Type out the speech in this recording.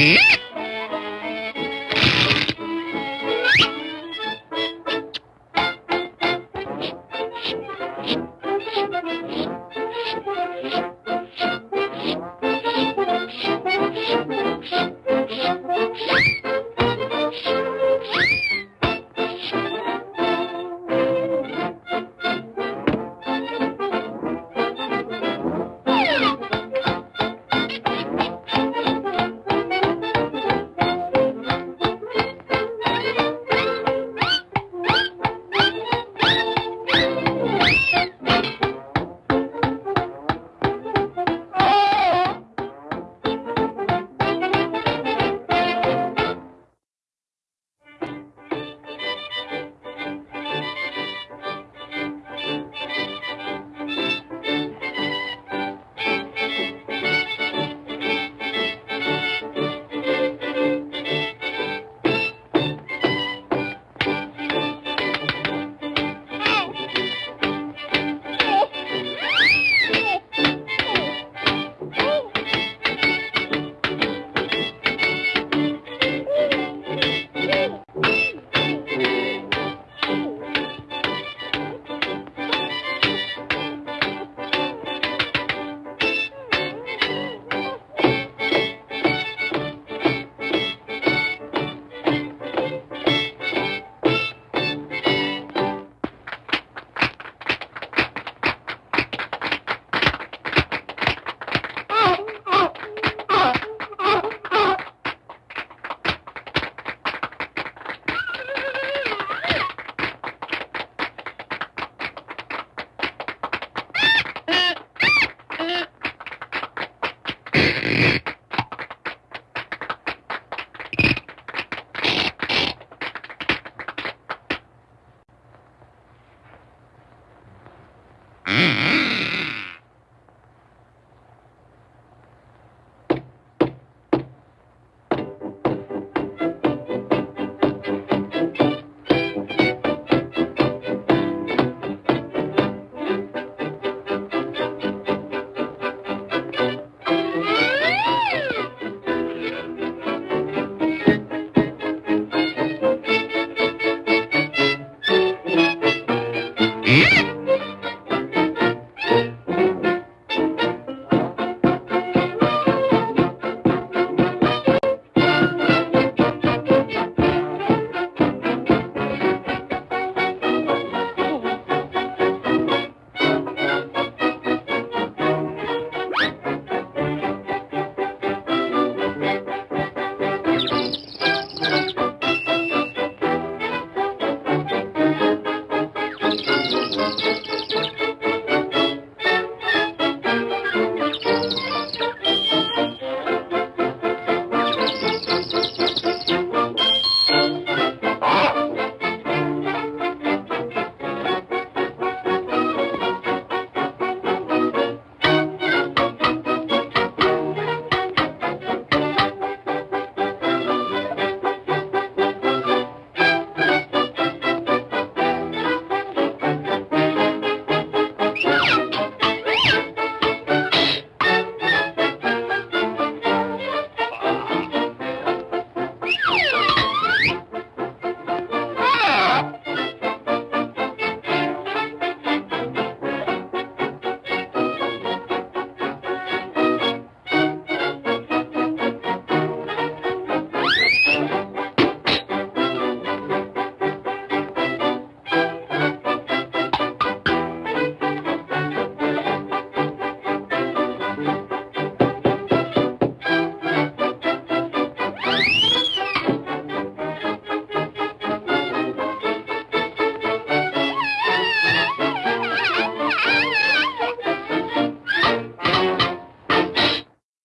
Eh?